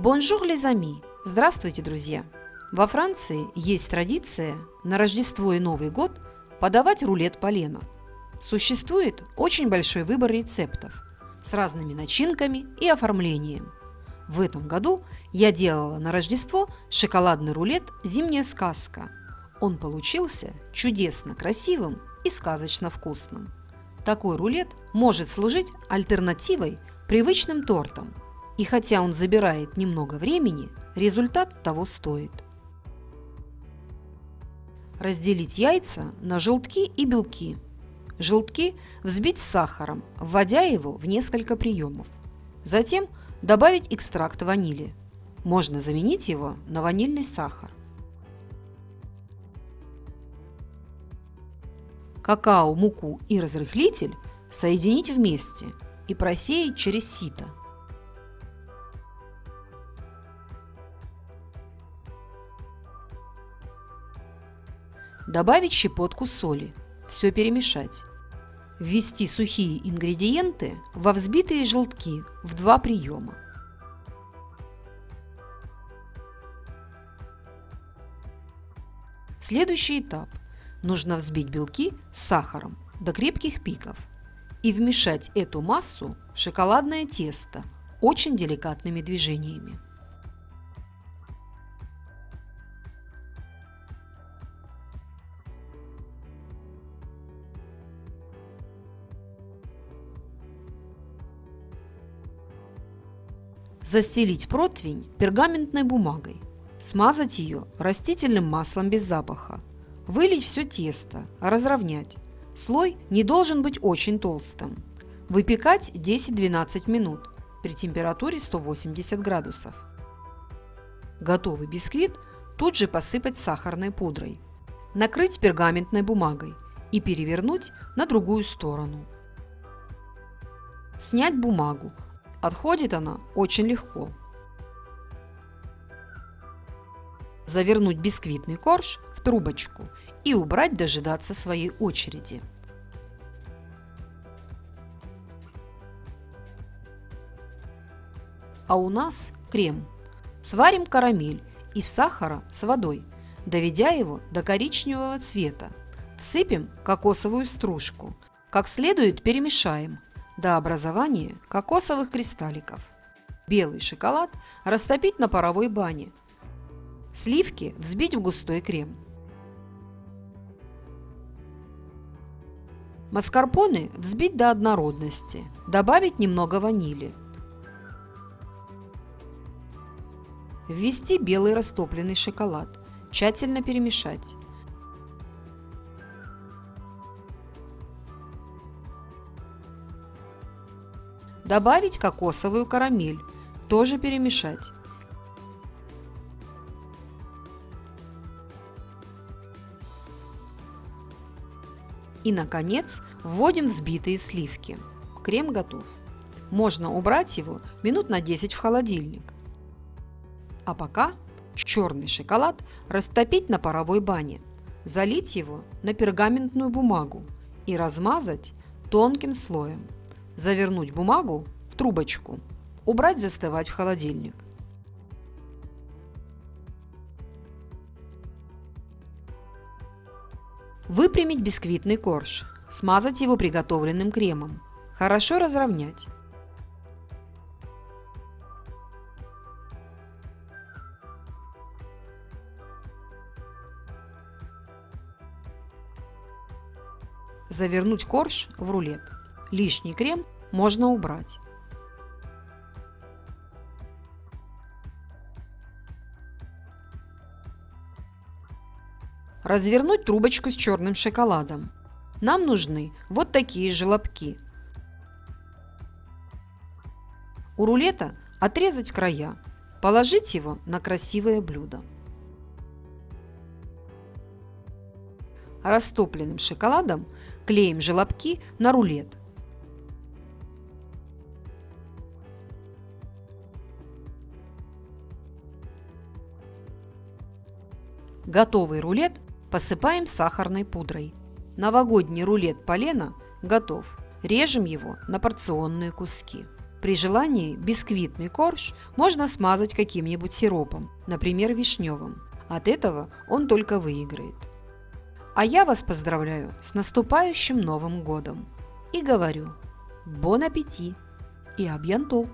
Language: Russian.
Bonjour les amis! Здравствуйте, друзья! Во Франции есть традиция на Рождество и Новый год подавать рулет полена. Существует очень большой выбор рецептов с разными начинками и оформлением. В этом году я делала на Рождество шоколадный рулет «Зимняя сказка». Он получился чудесно красивым и сказочно вкусным. Такой рулет может служить альтернативой привычным тортам – и хотя он забирает немного времени, результат того стоит. Разделить яйца на желтки и белки. Желтки взбить с сахаром, вводя его в несколько приемов. Затем добавить экстракт ванили. Можно заменить его на ванильный сахар. Какао, муку и разрыхлитель соединить вместе и просеять через сито – Добавить щепотку соли. Все перемешать. Ввести сухие ингредиенты во взбитые желтки в два приема. Следующий этап. Нужно взбить белки с сахаром до крепких пиков и вмешать эту массу в шоколадное тесто очень деликатными движениями. Застелить противень пергаментной бумагой. Смазать ее растительным маслом без запаха. Вылить все тесто, разровнять. Слой не должен быть очень толстым. Выпекать 10-12 минут при температуре 180 градусов. Готовый бисквит тут же посыпать сахарной пудрой. Накрыть пергаментной бумагой и перевернуть на другую сторону. Снять бумагу, Отходит она очень легко. Завернуть бисквитный корж в трубочку и убрать дожидаться своей очереди. А у нас крем. Сварим карамель из сахара с водой, доведя его до коричневого цвета. Всыпем кокосовую стружку. Как следует перемешаем – до образования кокосовых кристалликов. Белый шоколад растопить на паровой бане. Сливки взбить в густой крем. Маскарпоне взбить до однородности. Добавить немного ванили. Ввести белый растопленный шоколад. Тщательно перемешать. Добавить кокосовую карамель, тоже перемешать. И, наконец, вводим взбитые сливки. Крем готов. Можно убрать его минут на 10 в холодильник. А пока черный шоколад растопить на паровой бане, залить его на пергаментную бумагу и размазать тонким слоем. Завернуть бумагу в трубочку. Убрать застывать в холодильник. Выпрямить бисквитный корж. Смазать его приготовленным кремом. Хорошо разровнять. Завернуть корж в рулет. Лишний крем можно убрать. Развернуть трубочку с черным шоколадом. Нам нужны вот такие желобки. У рулета отрезать края, положить его на красивое блюдо. Растопленным шоколадом клеим желобки на рулет. Готовый рулет посыпаем сахарной пудрой. Новогодний рулет полена готов. Режем его на порционные куски. При желании бисквитный корж можно смазать каким-нибудь сиропом, например, вишневым. От этого он только выиграет. А я вас поздравляю с наступающим Новым Годом и говорю «Бон аппетит» и «Абьянто».